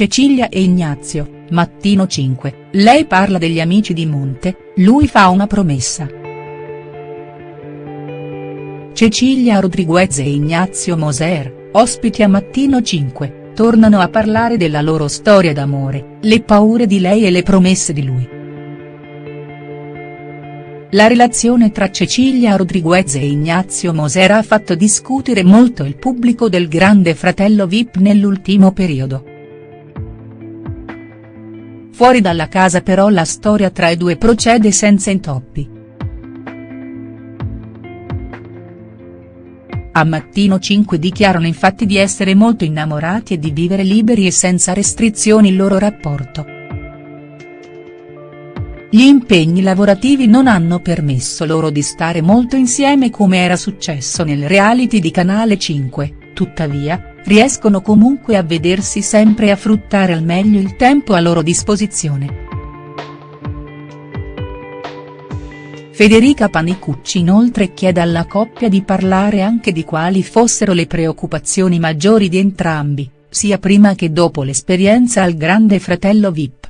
Cecilia e Ignazio, Mattino 5, lei parla degli amici di Monte, lui fa una promessa. Cecilia Rodriguez e Ignazio Moser, ospiti a Mattino 5, tornano a parlare della loro storia d'amore, le paure di lei e le promesse di lui. La relazione tra Cecilia Rodriguez e Ignazio Moser ha fatto discutere molto il pubblico del Grande Fratello Vip nell'ultimo periodo. Fuori dalla casa però la storia tra i due procede senza intoppi. A Mattino 5 dichiarano infatti di essere molto innamorati e di vivere liberi e senza restrizioni il loro rapporto. Gli impegni lavorativi non hanno permesso loro di stare molto insieme come era successo nel reality di Canale 5, tuttavia, riescono comunque a vedersi sempre a fruttare al meglio il tempo a loro disposizione. Federica Panicucci inoltre chiede alla coppia di parlare anche di quali fossero le preoccupazioni maggiori di entrambi, sia prima che dopo l'esperienza al Grande Fratello Vip.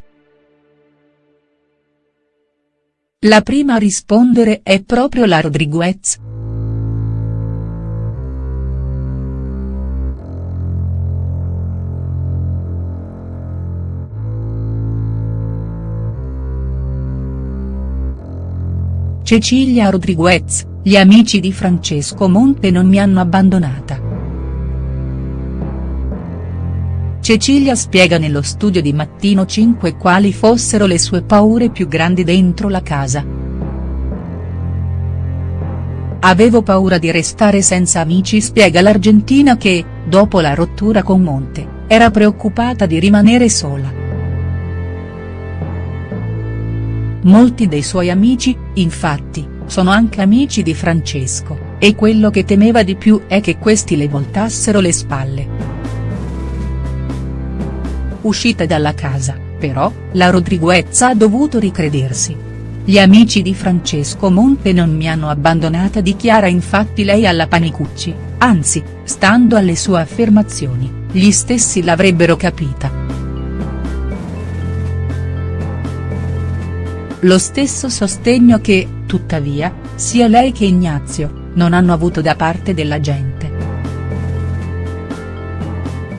La prima a rispondere è proprio la Rodriguez. Cecilia Rodriguez, gli amici di Francesco Monte non mi hanno abbandonata. Cecilia spiega nello studio di Mattino 5 quali fossero le sue paure più grandi dentro la casa. Avevo paura di restare senza amici spiega l'Argentina che, dopo la rottura con Monte, era preoccupata di rimanere sola. Molti dei suoi amici, infatti, sono anche amici di Francesco, e quello che temeva di più è che questi le voltassero le spalle. Uscita dalla casa, però, la Rodriguez ha dovuto ricredersi. Gli amici di Francesco Monte non mi hanno abbandonata dichiara infatti lei alla Panicucci, anzi, stando alle sue affermazioni, gli stessi l'avrebbero capita. Lo stesso sostegno che, tuttavia, sia lei che Ignazio, non hanno avuto da parte della gente.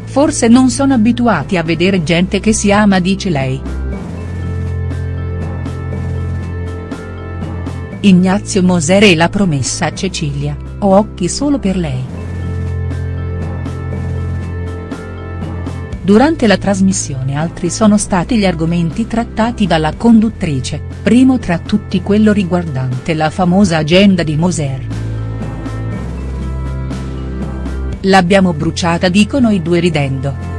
Forse non sono abituati a vedere gente che si ama dice lei. Ignazio Moser e la promessa a Cecilia, ho occhi solo per lei. Durante la trasmissione altri sono stati gli argomenti trattati dalla conduttrice, primo tra tutti quello riguardante la famosa agenda di Moser. L'abbiamo bruciata dicono i due ridendo.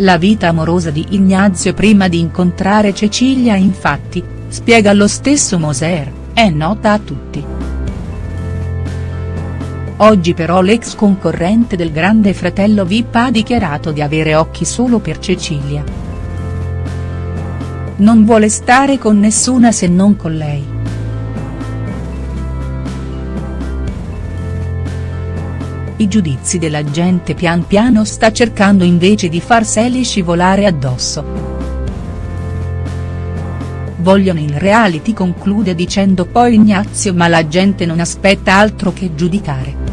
La vita amorosa di Ignazio prima di incontrare Cecilia infatti, spiega lo stesso Moser, è nota a tutti. Oggi però l'ex concorrente del grande fratello Vip ha dichiarato di avere occhi solo per Cecilia. Non vuole stare con nessuna se non con lei. i giudizi della gente pian piano sta cercando invece di farseli scivolare addosso. Vogliono il reality conclude dicendo poi Ignazio ma la gente non aspetta altro che giudicare.